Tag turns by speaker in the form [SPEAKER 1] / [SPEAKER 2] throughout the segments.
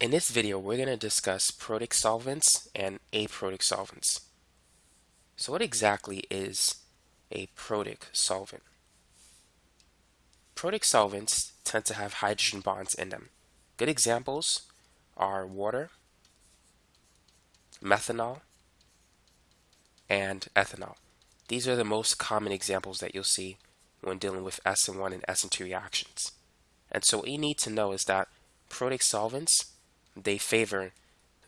[SPEAKER 1] In this video, we're going to discuss protic solvents and aprotic solvents. So what exactly is a protic solvent? Protic solvents tend to have hydrogen bonds in them. Good examples are water, methanol, and ethanol. These are the most common examples that you'll see when dealing with SN1 and SN2 reactions. And so what you need to know is that protic solvents, they favor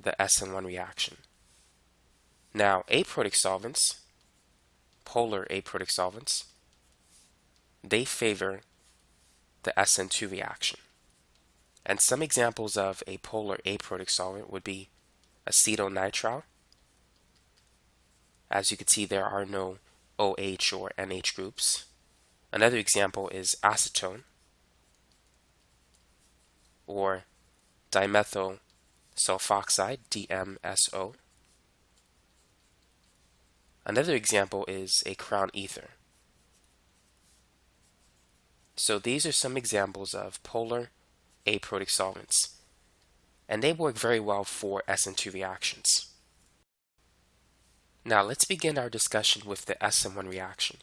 [SPEAKER 1] the SN1 reaction. Now, aprotic solvents, polar aprotic solvents, they favor the SN2 reaction. And some examples of a polar aprotic solvent would be acetonitrile. As you can see, there are no OH or NH groups. Another example is acetone or dimethyl sulfoxide, DMSO. Another example is a crown ether. So these are some examples of polar aprotic solvents, and they work very well for SN2 reactions. Now let's begin our discussion with the SN1 reaction.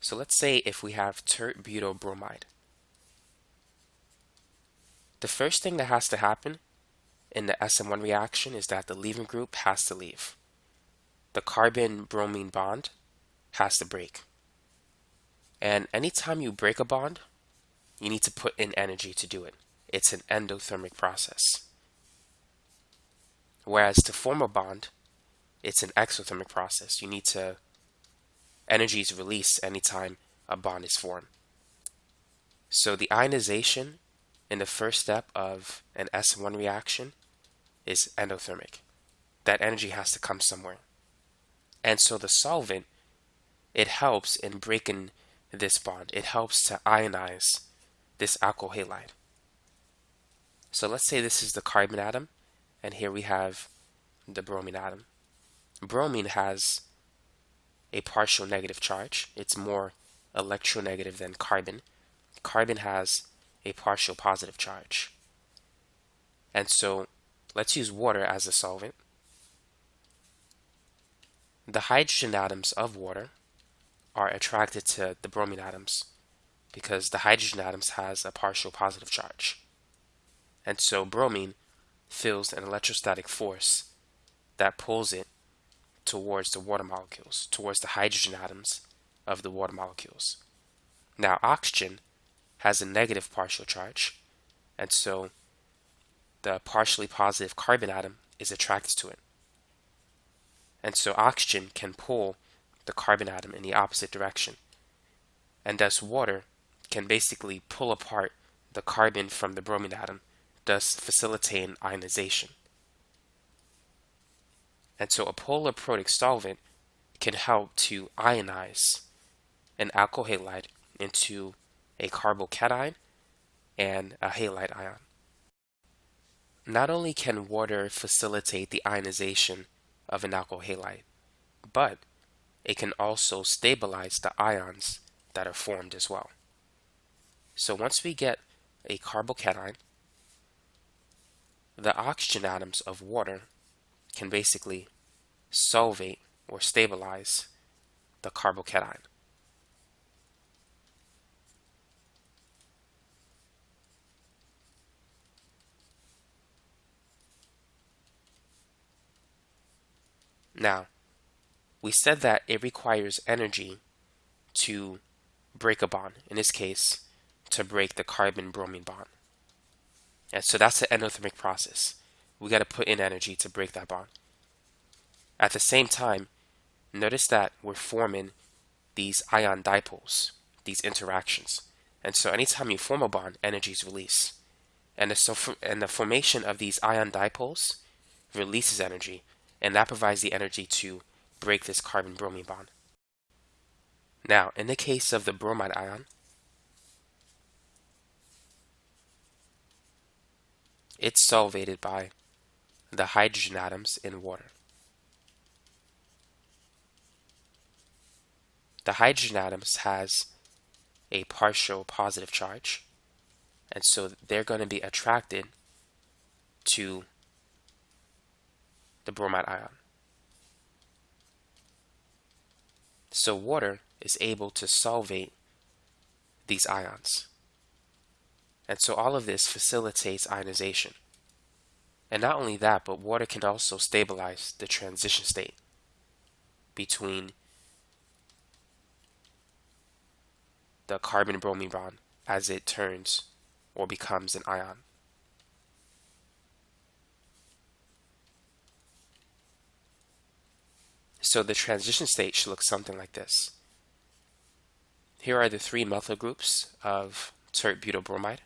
[SPEAKER 1] So let's say if we have tert-butyl-bromide. The first thing that has to happen in the SN1 reaction is that the leaving group has to leave. The carbon-bromine bond has to break. And anytime you break a bond, you need to put in energy to do it. It's an endothermic process. Whereas to form a bond, it's an exothermic process. You need to, energy is released anytime a bond is formed. So the ionization in the first step of an S1 reaction is endothermic. That energy has to come somewhere. And so the solvent, it helps in breaking this bond. It helps to ionize this alkyl halide. So let's say this is the carbon atom, and here we have the bromine atom. Bromine has a partial negative charge. It's more electronegative than carbon. Carbon has a partial positive charge. And so let's use water as a solvent. The hydrogen atoms of water are attracted to the bromine atoms because the hydrogen atoms has a partial positive charge. And so bromine feels an electrostatic force that pulls it towards the water molecules, towards the hydrogen atoms of the water molecules. Now oxygen has a negative partial charge, and so the partially positive carbon atom is attracted to it. And so oxygen can pull the carbon atom in the opposite direction. And thus water can basically pull apart the carbon from the bromine atom, thus facilitating ionization. And so a polar protic solvent can help to ionize an alkyl halide into a carbocation and a halide ion. Not only can water facilitate the ionization of an alkyl halide, but it can also stabilize the ions that are formed as well. So once we get a carbocation, the oxygen atoms of water can basically solvate or stabilize the carbocation. Now, we said that it requires energy to break a bond, in this case, to break the carbon-bromine bond. And so that's the endothermic process. We got to put in energy to break that bond. At the same time, notice that we're forming these ion dipoles, these interactions. And so anytime you form a bond, energy is released. And the, so and the formation of these ion dipoles releases energy, and that provides the energy to break this carbon-bromine bond. Now, in the case of the bromide ion, it's solvated by the hydrogen atoms in water. The hydrogen atoms has a partial positive charge, and so they're going to be attracted to the bromide ion. So water is able to solvate these ions. And so all of this facilitates ionization. And not only that, but water can also stabilize the transition state between the carbon bromine bond as it turns or becomes an ion. So the transition state should look something like this. Here are the three methyl groups of tert butyl bromide.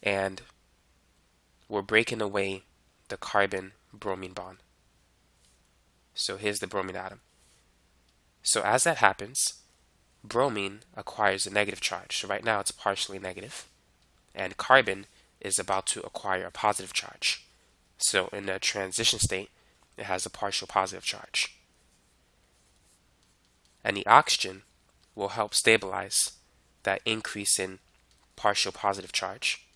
[SPEAKER 1] And we're breaking away the carbon bromine bond. So here's the bromine atom. So as that happens, bromine acquires a negative charge. So right now it's partially negative, and carbon is about to acquire a positive charge. So in the transition state, it has a partial positive charge. And the oxygen will help stabilize that increase in partial positive charge.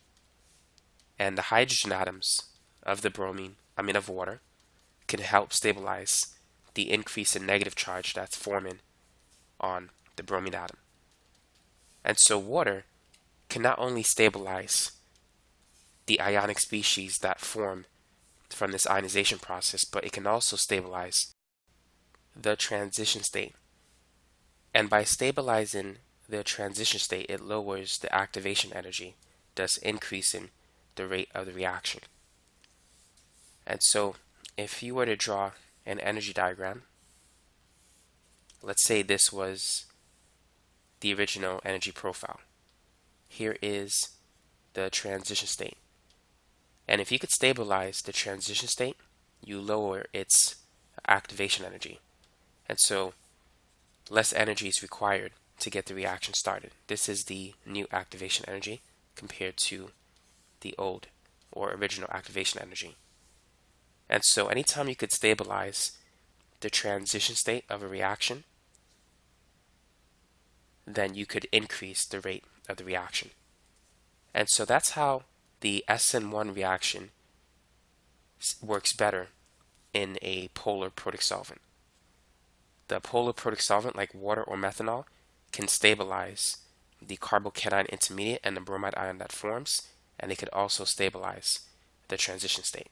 [SPEAKER 1] And the hydrogen atoms of the bromine, I mean of water, can help stabilize the increase in negative charge that's forming on the bromine atom. And so water can not only stabilize the ionic species that form from this ionization process, but it can also stabilize the transition state. And by stabilizing the transition state, it lowers the activation energy, thus increasing the rate of the reaction. And so if you were to draw an energy diagram, let's say this was the original energy profile. Here is the transition state. And if you could stabilize the transition state, you lower its activation energy. And so less energy is required to get the reaction started. This is the new activation energy compared to the old or original activation energy. And so anytime you could stabilize the transition state of a reaction, then you could increase the rate of the reaction. And so that's how the SN1 reaction works better in a polar protic solvent. The polar protic solvent like water or methanol can stabilize the carbocation intermediate and the bromide ion that forms, and they could also stabilize the transition state.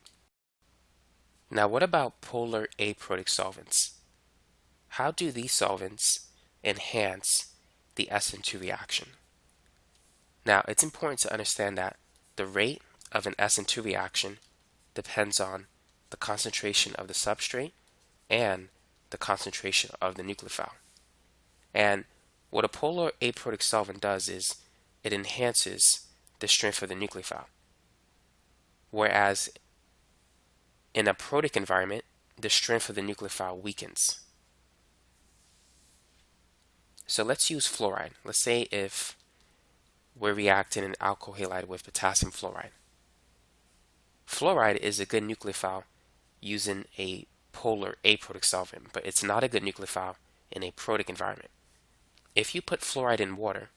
[SPEAKER 1] Now what about polar aprotic solvents? How do these solvents enhance the SN2 reaction? Now it's important to understand that the rate of an SN2 reaction depends on the concentration of the substrate and the concentration of the nucleophile. And what a polar aprotic solvent does is it enhances the strength of the nucleophile. Whereas in a protic environment, the strength of the nucleophile weakens. So let's use fluoride. Let's say if we're reacting an alkyl halide with potassium fluoride. Fluoride is a good nucleophile using a polar aprotic solvent, but it's not a good nucleophile in a protic environment. If you put fluoride in water,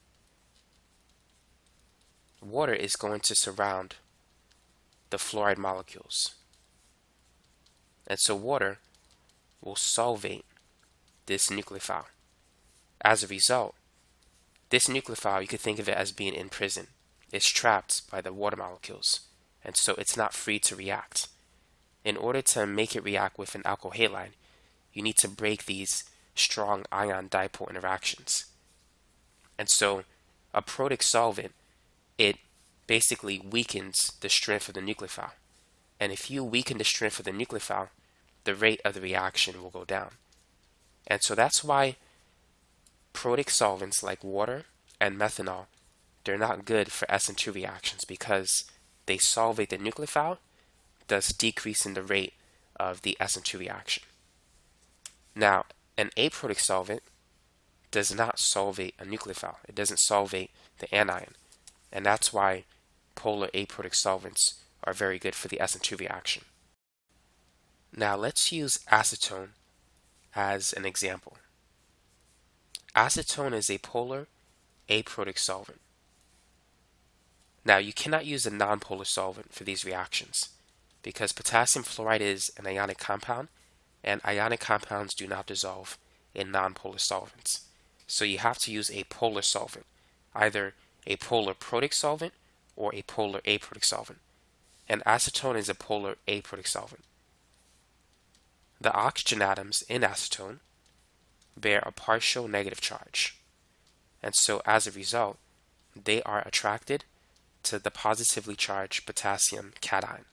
[SPEAKER 1] water is going to surround the fluoride molecules. And so water will solvate this nucleophile. As a result, this nucleophile, you could think of it as being in prison. It's trapped by the water molecules, and so it's not free to react. In order to make it react with an alkyl halide, you need to break these strong ion dipole interactions. And so a protic solvent, it basically weakens the strength of the nucleophile. And if you weaken the strength of the nucleophile, the rate of the reaction will go down. And so that's why protic solvents like water and methanol, they're not good for SN2 reactions because they solvate the nucleophile, thus decreasing the rate of the SN2 reaction. Now, an aprotic solvent does not solvate a nucleophile. It doesn't solvate the anion. And that's why polar aprotic solvents are very good for the SN2 reaction. Now let's use acetone as an example. Acetone is a polar aprotic solvent. Now, you cannot use a nonpolar solvent for these reactions because potassium fluoride is an ionic compound and ionic compounds do not dissolve in nonpolar solvents. So you have to use a polar solvent, either a polar protic solvent or a polar aprotic solvent. And acetone is a polar aprotic solvent. The oxygen atoms in acetone bear a partial negative charge. And so as a result, they are attracted to the positively charged potassium cation.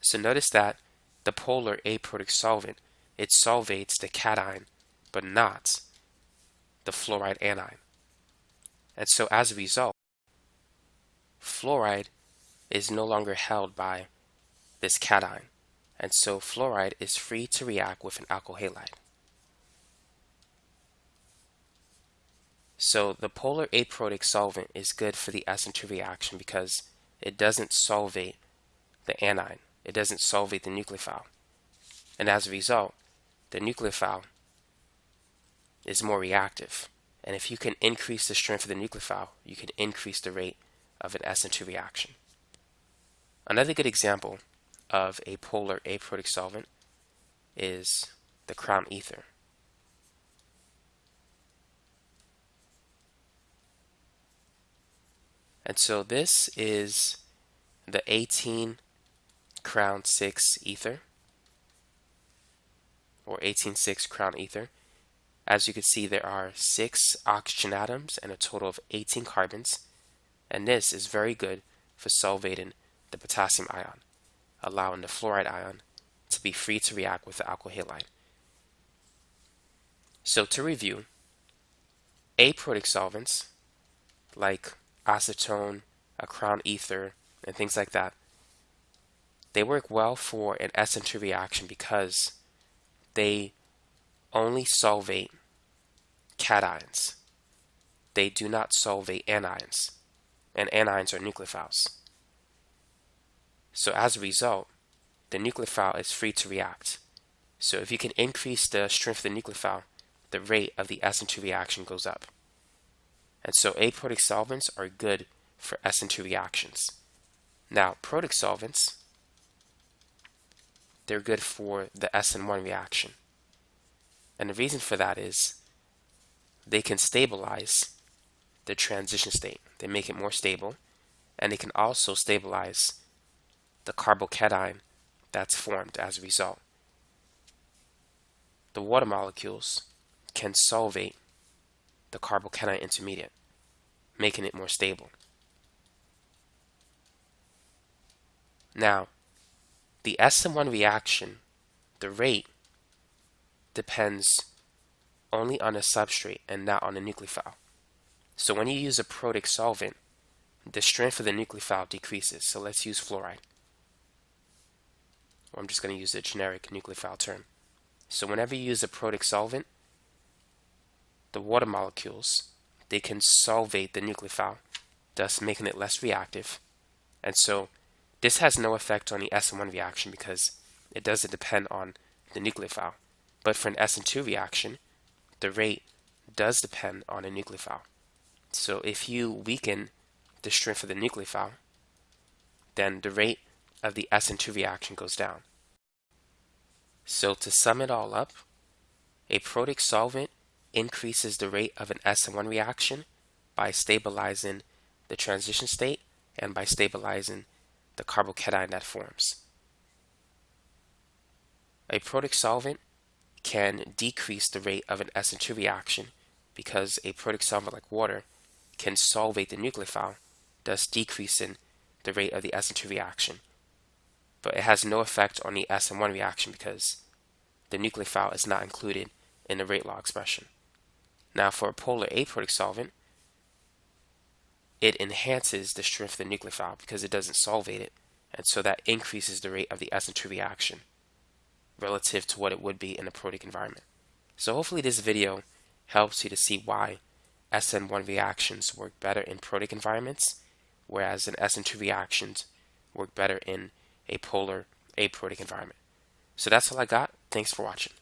[SPEAKER 1] So notice that the polar aprotic solvent, it solvates the cation, but not the fluoride anion. And so as a result, fluoride is no longer held by this cation. And so fluoride is free to react with an alkyl halide. So the polar aprotic solvent is good for the SN2 reaction because it doesn't solvate the anion. It doesn't solvate the nucleophile. And as a result, the nucleophile is more reactive. And if you can increase the strength of the nucleophile, you can increase the rate of an SN2 reaction. Another good example of a polar aprotic solvent is the crown ether. And so this is the 18 crown 6 ether or 18-6 crown ether. As you can see, there are six oxygen atoms and a total of 18 carbons. And this is very good for solvating the potassium ion, allowing the fluoride ion to be free to react with the alkyl halide. So to review, aprotic solvents like acetone, a crown ether, and things like that, they work well for an SN2 reaction because they only solvate cations. They do not solvate anions, and anions are nucleophiles. So as a result, the nucleophile is free to react. So if you can increase the strength of the nucleophile, the rate of the SN2 reaction goes up. And so aprotic solvents are good for SN2 reactions. Now, protic solvents, they're good for the SN1 reaction. And the reason for that is they can stabilize the transition state. They make it more stable, and they can also stabilize the carbocation that's formed as a result. The water molecules can solvate the carbocation intermediate, making it more stable. Now, the SN1 reaction, the rate, depends only on the substrate and not on the nucleophile. So when you use a protic solvent, the strength of the nucleophile decreases. So let's use fluoride. I'm just going to use the generic nucleophile term. So whenever you use a protic solvent, the water molecules, they can solvate the nucleophile, thus making it less reactive. And so this has no effect on the SN1 reaction because it doesn't depend on the nucleophile. But for an SN2 reaction, the rate does depend on a nucleophile. So if you weaken the strength of the nucleophile, then the rate of the SN2 reaction goes down. So to sum it all up, a protic solvent increases the rate of an SN1 reaction by stabilizing the transition state and by stabilizing the carbocation that forms. A protic solvent can decrease the rate of an SN2 reaction because a protic solvent like water can solvate the nucleophile, thus decreasing the rate of the SN2 reaction. But it has no effect on the SN1 reaction because the nucleophile is not included in the rate law expression. Now for a polar aprotic solvent, it enhances the strength of the nucleophile because it doesn't solvate it, and so that increases the rate of the SN2 reaction relative to what it would be in a protic environment. So hopefully this video helps you to see why SN1 reactions work better in protic environments, whereas an SN2 reactions work better in a polar aprotic environment. So that's all I got. Thanks for watching.